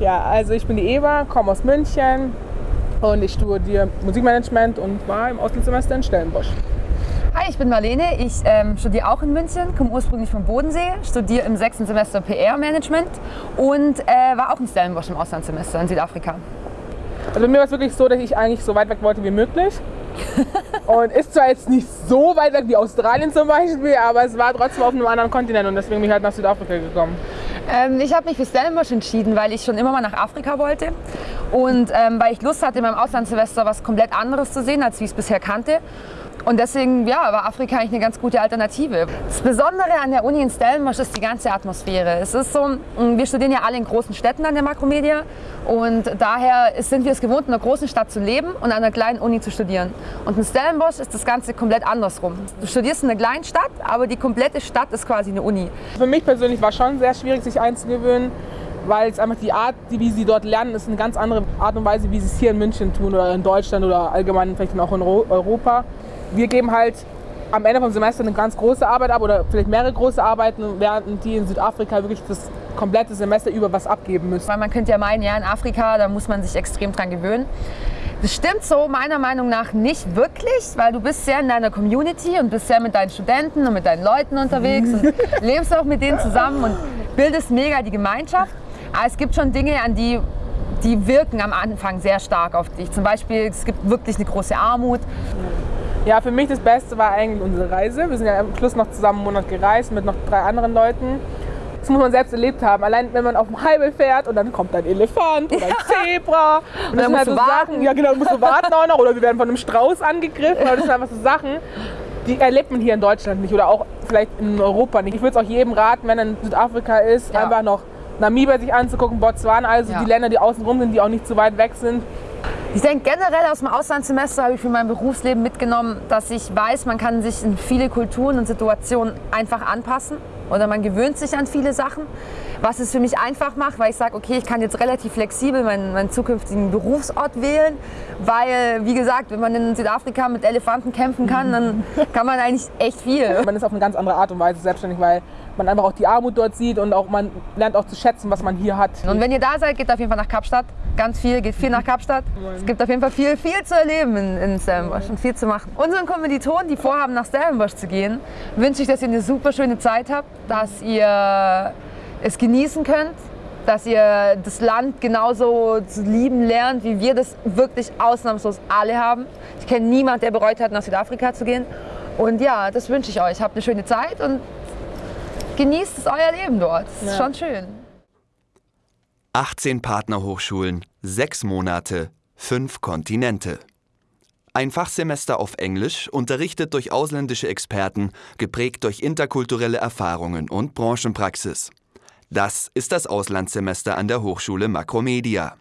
Ja, also ich bin die Eva, komme aus München und ich studiere Musikmanagement und war im Auslandssemester in Stellenbosch. Hi, ich bin Marlene. Ich ähm, studiere auch in München, komme ursprünglich vom Bodensee, studiere im sechsten Semester PR-Management und äh, war auch in Stellenbosch im Auslandssemester in Südafrika. Also bei mir war es wirklich so, dass ich eigentlich so weit weg wollte wie möglich. und ist zwar jetzt nicht so weit weg wie Australien zum Beispiel, aber es war trotzdem auf einem anderen Kontinent und deswegen bin ich halt nach Südafrika gekommen. Ähm, ich habe mich für Stellenbosch entschieden, weil ich schon immer mal nach Afrika wollte und ähm, weil ich Lust hatte, in meinem Auslandssemester was komplett anderes zu sehen, als wie ich es bisher kannte. Und deswegen ja, war Afrika eigentlich eine ganz gute Alternative. Das Besondere an der Uni in Stellenbosch ist die ganze Atmosphäre. Es ist so, mm, wir studieren ja alle in großen Städten an der Makromedia und daher sind wir es gewohnt, in einer großen Stadt zu leben und an einer kleinen Uni zu studieren. Und in Stellenbosch ist das Ganze komplett andersrum. Du studierst in einer kleinen Stadt, aber die komplette Stadt ist quasi eine Uni. Für mich persönlich war schon sehr schwierig, sich einzugewöhnen weil es einfach die Art, wie sie dort lernen, ist eine ganz andere Art und Weise, wie sie es hier in München tun oder in Deutschland oder allgemein vielleicht auch in Europa wir geben halt am Ende vom Semester eine ganz große Arbeit ab oder vielleicht mehrere große Arbeiten, während die in Südafrika wirklich das komplette Semester über was abgeben müssen. Weil man könnte ja meinen, ja, in Afrika, da muss man sich extrem dran gewöhnen. Das stimmt so meiner Meinung nach nicht wirklich, weil du bist sehr in deiner Community und bist sehr mit deinen Studenten und mit deinen Leuten unterwegs und lebst auch mit denen zusammen und bildest mega die Gemeinschaft. Aber es gibt schon Dinge, an die die wirken am Anfang sehr stark auf dich. Zum Beispiel, es gibt wirklich eine große Armut. Ja, für mich das Beste war eigentlich unsere Reise. Wir sind ja am Schluss noch zusammen einen Monat gereist mit noch drei anderen Leuten. Das muss man selbst erlebt haben. Allein wenn man auf dem Highway fährt und dann kommt ein Elefant oder ein Zebra. Und das sind halt so warten. Sachen, ja genau, musst du warten auch noch. Oder wir werden von einem Strauß angegriffen. Das sind einfach so Sachen, die erlebt man hier in Deutschland nicht oder auch vielleicht in Europa nicht. Ich würde es auch jedem raten, wenn er in Südafrika ist, ja. einfach noch Namibia sich anzugucken, Botswana, also ja. die Länder, die außen rum sind, die auch nicht zu weit weg sind. Ich denke generell aus dem Auslandssemester habe ich für mein Berufsleben mitgenommen, dass ich weiß, man kann sich in viele Kulturen und Situationen einfach anpassen oder man gewöhnt sich an viele Sachen, was es für mich einfach macht, weil ich sage, okay, ich kann jetzt relativ flexibel meinen, meinen zukünftigen Berufsort wählen, weil, wie gesagt, wenn man in Südafrika mit Elefanten kämpfen kann, dann kann man eigentlich echt viel. Man ist auf eine ganz andere Art und Weise selbstständig, weil man einfach auch die Armut dort sieht und auch man lernt auch zu schätzen, was man hier hat. Und wenn ihr da seid, geht auf jeden Fall nach Kapstadt. Ganz viel, geht viel nach Kapstadt. Es gibt auf jeden Fall viel, viel zu erleben in, in Stellenbosch und viel zu machen. Unseren Kommilitonen, die vorhaben, nach Stellenbosch zu gehen, wünsche ich, dass ihr eine super schöne Zeit habt, dass ihr es genießen könnt, dass ihr das Land genauso zu lieben lernt, wie wir das wirklich ausnahmslos alle haben. Ich kenne niemanden, der bereut hat, nach Südafrika zu gehen. Und ja, das wünsche ich euch. Habt eine schöne Zeit und genießt es euer Leben dort. Das ist schon schön. 18 Partnerhochschulen, 6 Monate, 5 Kontinente. Ein Fachsemester auf Englisch, unterrichtet durch ausländische Experten, geprägt durch interkulturelle Erfahrungen und Branchenpraxis. Das ist das Auslandssemester an der Hochschule Makromedia.